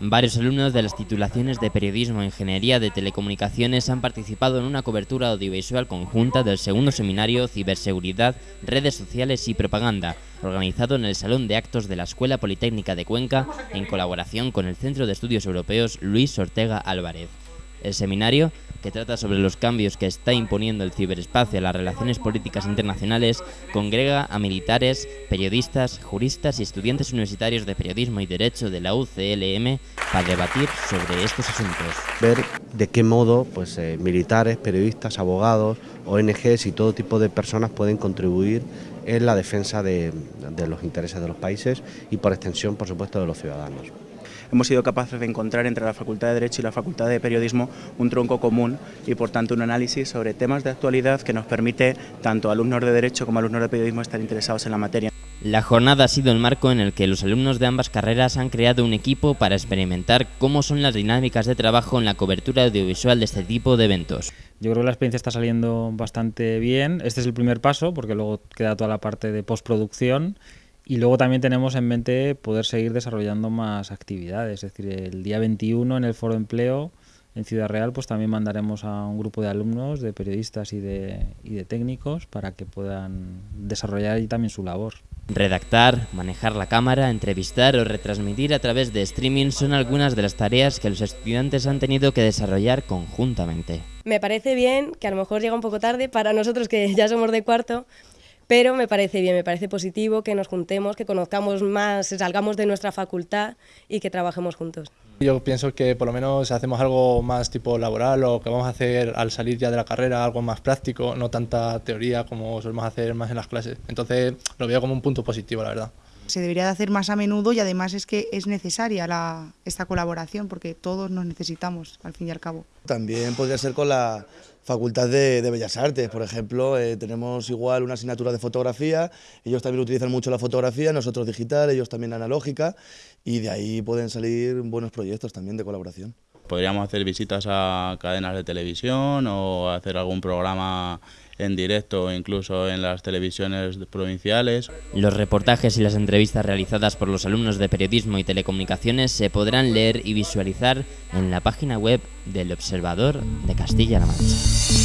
Varios alumnos de las titulaciones de Periodismo e Ingeniería de Telecomunicaciones han participado en una cobertura audiovisual conjunta del segundo seminario Ciberseguridad, Redes Sociales y Propaganda, organizado en el Salón de Actos de la Escuela Politécnica de Cuenca en colaboración con el Centro de Estudios Europeos Luis Ortega Álvarez. El seminario que trata sobre los cambios que está imponiendo el ciberespacio a las relaciones políticas internacionales, congrega a militares, periodistas, juristas y estudiantes universitarios de periodismo y derecho de la UCLM para debatir sobre estos asuntos. Ver de qué modo pues, eh, militares, periodistas, abogados, ONGs y todo tipo de personas pueden contribuir en la defensa de los intereses de los países y por extensión, por supuesto, de los ciudadanos hemos sido capaces de encontrar entre la Facultad de Derecho y la Facultad de Periodismo un tronco común y por tanto un análisis sobre temas de actualidad que nos permite tanto alumnos de Derecho como alumnos de Periodismo estar interesados en la materia. La jornada ha sido el marco en el que los alumnos de ambas carreras han creado un equipo para experimentar cómo son las dinámicas de trabajo en la cobertura audiovisual de este tipo de eventos. Yo creo que la experiencia está saliendo bastante bien. Este es el primer paso porque luego queda toda la parte de postproducción y luego también tenemos en mente poder seguir desarrollando más actividades, es decir, el día 21 en el Foro Empleo en Ciudad Real pues también mandaremos a un grupo de alumnos, de periodistas y de, y de técnicos para que puedan desarrollar ahí también su labor. Redactar, manejar la cámara, entrevistar o retransmitir a través de streaming son algunas de las tareas que los estudiantes han tenido que desarrollar conjuntamente. Me parece bien, que a lo mejor llega un poco tarde para nosotros que ya somos de cuarto, pero me parece bien, me parece positivo que nos juntemos, que conozcamos más, salgamos de nuestra facultad y que trabajemos juntos. Yo pienso que por lo menos hacemos algo más tipo laboral o que vamos a hacer al salir ya de la carrera, algo más práctico, no tanta teoría como solemos hacer más en las clases. Entonces lo veo como un punto positivo, la verdad. Se debería de hacer más a menudo y además es que es necesaria esta colaboración porque todos nos necesitamos al fin y al cabo. También podría ser con la Facultad de, Bellas Artes, por ejemplo, eh, tenemos igual una asignatura de fotografía, ellos también utilizan mucho la fotografía, nosotros digital, ellos también analógica, y de ahí pueden salir buenos proyectos también de colaboración. Podríamos hacer visitas a cadenas de televisión o hacer algún programa en directo o incluso en las televisiones provinciales. Los reportajes y las entrevistas realizadas por los alumnos de periodismo y telecomunicaciones se podrán leer y visualizar en la página web del Observador de Castilla-La Mancha.